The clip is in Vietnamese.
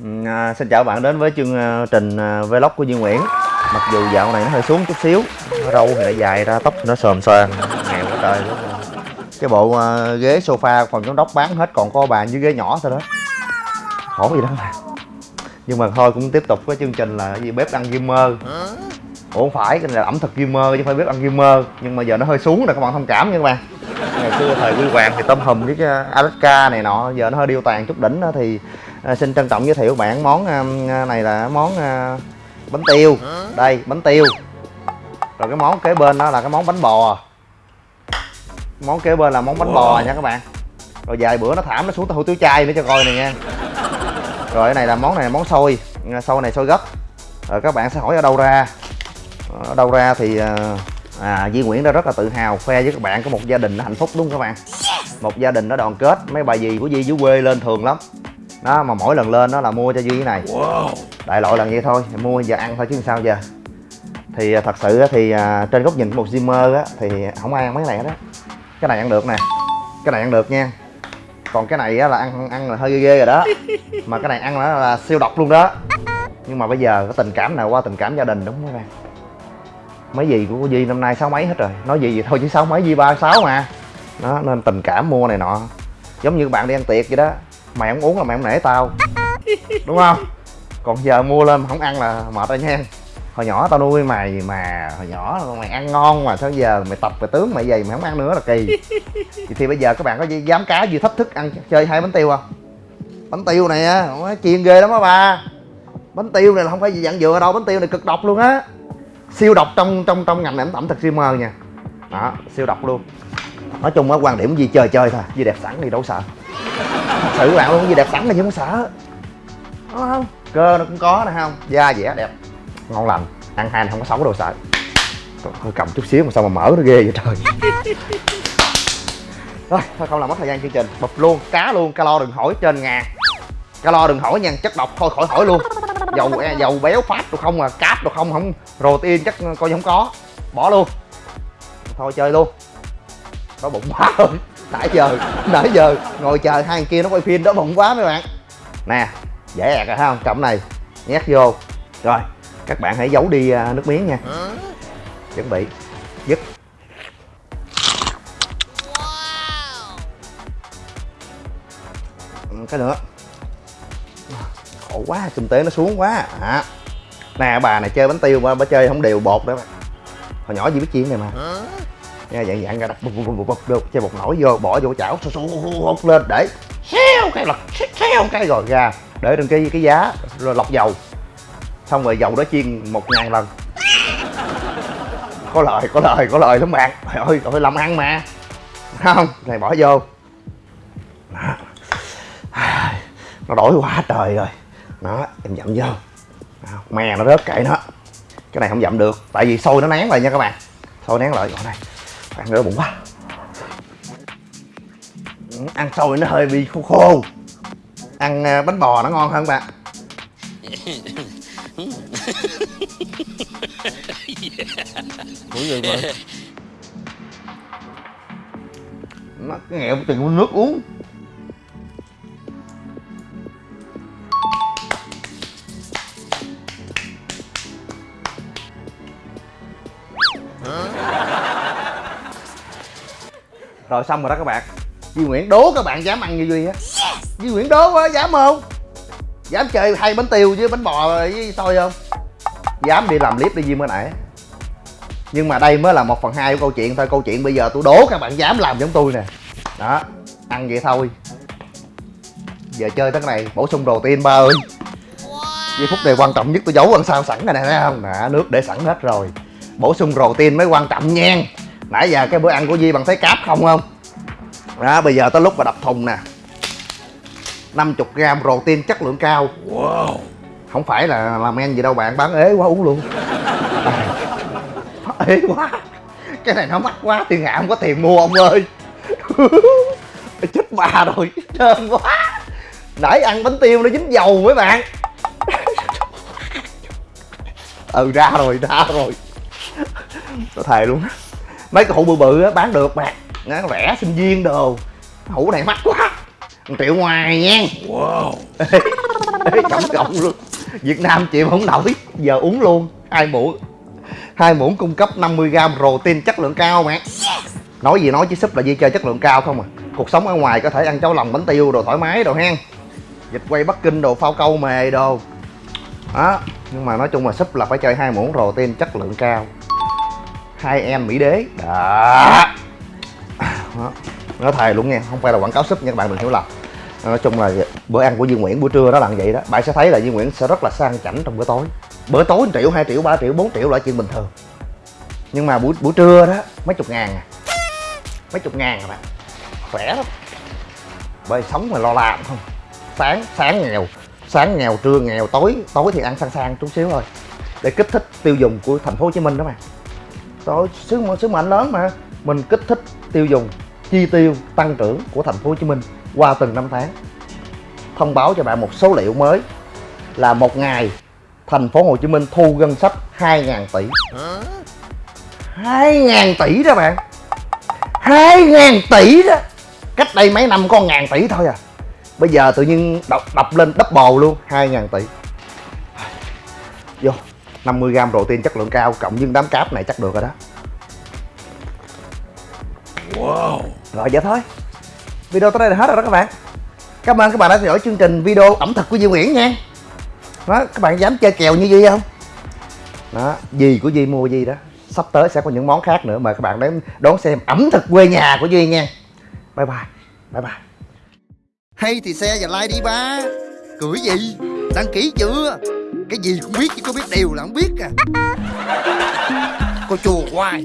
Ừ, à, xin chào bạn đến với chương à, trình à, vlog của Duy Nguyễn. Mặc dù dạo này nó hơi xuống chút xíu Râu thì đã dài ra, tóc thì nó sờm xoan Nghèo quá trời luôn. Cái bộ uh, ghế sofa phòng giám đốc bán hết còn có bàn dưới ghế nhỏ thôi đó. Khổ gì đó. Mà Nhưng mà thôi cũng tiếp tục với chương trình là gì bếp ăn gamer Ủa không phải, cái này là ẩm thực gamer chứ không phải bếp ăn gamer Nhưng mà giờ nó hơi xuống rồi các bạn thông cảm nha các bạn. Ngày xưa thời quy hoàng thì tôm hùm với cái Alaska này nọ Giờ nó hơi điêu tàn chút đỉnh đó thì à, xin trân trọng giới thiệu bạn món à, này là món à, bánh tiêu. Đây bánh tiêu. Rồi cái món kế bên đó là cái món bánh bò. Món kế bên là món bánh bò nha các bạn. Rồi vài bữa nó thảm nó xuống hủ tiếu chay nữa cho coi này nha. Rồi cái này là món này là món xôi. À, xôi này xôi gấp rồi các bạn sẽ hỏi ở đâu ra. Ở đâu ra thì à, à Duy Nguyễn đã rất là tự hào khoe với các bạn có một gia đình hạnh phúc đúng không các bạn? Một gia đình nó đoàn kết. Mấy bà dì của Duy dưới quê lên thường lắm đó mà mỗi lần lên đó là mua cho duy cái này. Đại loại là vậy thôi mua giờ ăn thôi chứ sao giờ. Thì à, thật sự thì à, trên góc nhìn của một Zimmer á thì không ai ăn mấy cái này hết á. Cái này ăn được nè cái này ăn được nha. Còn cái này á là ăn ăn là hơi ghê ghê rồi đó. Mà cái này ăn là, là siêu độc luôn đó. Nhưng mà bây giờ cái tình cảm nào qua tình cảm gia đình đúng không các bạn? Mấy gì của Duy năm nay sáu mấy hết rồi. Nói gì vậy thôi chứ sáu mấy Duy ba sáu mà. Đó nên tình cảm mua này nọ. Giống như bạn đi ăn tiệc vậy đó mày không uống là mày không nể tao. Đúng không? Còn giờ mua lên mà không ăn là mệt rồi nha. Hồi nhỏ tao nuôi mày mà hồi nhỏ mày ăn ngon mà sao giờ mày tập về tướng mày về mày không ăn nữa là kỳ. Thì, thì bây giờ các bạn có dám cá gì thách thức ăn chơi hai bánh tiêu không? Bánh tiêu này á chiên ghê lắm á ba. Bánh tiêu này là không phải gì dạng dừa đâu bánh tiêu này cực độc luôn á. Siêu độc trong trong trong ngành ẩm thực streamer nha. Đó siêu độc luôn. Nói chung á quan điểm gì chơi chơi thôi gì đẹp sẵn thì đâu sợ các bạn luôn gì đẹp sẵn là chứ không sợ. Đúng không? Cơ nó cũng có nè không? Da dẻ đẹp. Ngon lành. Ăn hai này không có xấu đâu sợ. Hơi cầm chút xíu mà sao mà mở nó ghê vậy trời. Rồi thôi không làm mất thời gian chương trình. Bụp luôn cá luôn calo đừng hỏi trên ngàn calo đừng hỏi nha chất độc thôi khỏi hỏi luôn. Dầu e, dầu béo phát đâu không à cáp đâu không không protein chắc coi như không có. Bỏ luôn. Thôi chơi luôn. Đói bụng quá rồi nãy giờ nãy giờ ngồi chờ hai thằng kia nó quay phim, đó bụng quá mấy bạn. Nè, dễ ẹt rồi, thấy không? Cọng này, nhét vô. Rồi, các bạn hãy giấu đi à, nước miếng nha. Chuẩn bị, dứt. Ừ, cái nữa. Khổ quá, kinh tế nó xuống quá. À. nè, bà này chơi bánh tiêu mà bà chơi không đều bột đó hồi nhỏ gì biết chuyện này mà nha dạng dạng ra đặt bụp bụp bụp bụp được chơi bột nổi vô, bỏ vô chảo hút lên, để xéo cái lật xéo cái rồi ra, để trên cái cái giá, rồi lọc dầu. Xong rồi dầu đó chiên một ngàn lần. Có lời có lời có lời lắm bạn. Trời ơi trời ơi, làm ăn mà. Không, này bỏ vô. Nó đổi quá trời rồi. Đó, em dặm vô. Mè nó rớt kệ nó. Cái này không dặm được, tại vì sôi nó nén lại nha các bạn. Sôi nén lại gọi này ăn nữa bụng quá. Ăn sôi nó hơi bị khô khô. Ăn à, bánh bò nó ngon hơn bạn. Gì mà? Nó nghẹo từng nước uống Rồi xong rồi đó các bạn. Duy Nguyễn đố các bạn dám ăn như Duy á. Duy Nguyễn đố quá, dám không? Dám chơi hai bánh tiêu với bánh bò với xôi không? Dám đi làm clip đi Duy mới nãy. Nhưng mà đây mới là một phần hai của câu chuyện thôi. Câu chuyện bây giờ tôi đố các bạn dám làm giống tôi nè. Đó, Ăn vậy thôi. Giờ chơi tới cái này, bổ sung protein ba ơi. Giây phút này quan trọng nhất tôi giấu ăn sao sẵn này nè, thấy không? Nè, nước để sẵn hết rồi. Bổ sung protein mới quan trọng nha. Nãy giờ cái bữa ăn của Di bằng thấy cáp không không? Đó bây giờ tới lúc mà đập thùng nè. 50 gram protein chất lượng cao. Wow. Không phải là làm men gì đâu bạn bán ế quá uống luôn. À, Ế quá. Cái này nó mắc quá tiền hạ không có tiền mua ông ơi. Chết bà rồi trơn quá. Nãy ăn bánh tiêu nó dính dầu mấy bạn. Ừ ra rồi ra rồi. Tôi thề luôn mấy cái hũ bự bự á bán được bạn nó rẻ sinh viên đồ. Hũ này mắc quá. Một triệu ngoài nha. Wow. Tổng cộng luôn. Việt Nam chịu không nổi. Giờ uống luôn. Hai muỗng. Hai muỗng cung cấp 50g protein chất lượng cao mẹ nói gì nói chứ súp là gì chơi chất lượng cao không à. Cuộc sống ở ngoài có thể ăn cháo lòng bánh tiêu đồ thoải mái đồ hen. Vịt quay bắc kinh đồ phao câu mề đồ. Đó. Nhưng mà nói chung là súp là phải chơi hai muỗng protein chất lượng cao hai em mỹ đế. Đó. Đó. Nói thề luôn nha, không phải là quảng cáo súp nha, các bạn đừng hiểu lầm. Nói chung là bữa ăn của Duy Nguyễn buổi trưa nó là vậy đó. Bạn sẽ thấy là Duy Nguyễn sẽ rất là sang chảnh trong bữa tối. Bữa tối 1 triệu 2 triệu 3 triệu 4 triệu là chuyện bình thường. Nhưng mà buổi buổi trưa đó, mấy chục ngàn à. Mấy chục ngàn các bạn. Khỏe lắm. Bởi sống mà lo làm không. Sáng sáng nghèo sáng nghèo, trưa nghèo, tối tối thì ăn sang sang chút xíu thôi. Để kích thích tiêu dùng của thành phố Hồ Chí Minh đó mà tôi sứ sứ mệnh lớn mà. Mình kích thích tiêu dùng chi tiêu tăng trưởng của thành phố Hồ Chí Minh qua từng năm tháng. Thông báo cho bạn một số liệu mới là một ngày thành phố Hồ Chí Minh thu ngân sách 2.000 tỷ. 2.000 tỷ đó bạn. 2.000 tỷ đó. Cách đây mấy năm có ngàn tỷ thôi à. Bây giờ tự nhiên đập, đập lên double luôn 2.000 tỷ. Vô. 50g protein chất lượng cao cộng với đám cáp này chắc được rồi đó. Wow. Rồi vậy thôi. Video tới đây là hết rồi đó các bạn. Cảm ơn các bạn đã theo dõi chương trình video ẩm thực của Duy Nguyễn nha. Đó các bạn dám chơi kèo như Duy không? Đó gì của Duy mua gì đó. Sắp tới sẽ có những món khác nữa mời các bạn đến đón xem ẩm thực quê nhà của Duy nha. Bye bye. Bye bye. Hay thì xe và like đi ba. Cười gì? Đăng ký chưa cái gì cũng biết chứ có biết điều là không biết à. Cô chùa hoài.